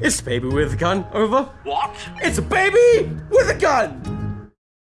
It's baby with a gun, over. What? It's a baby with a gun!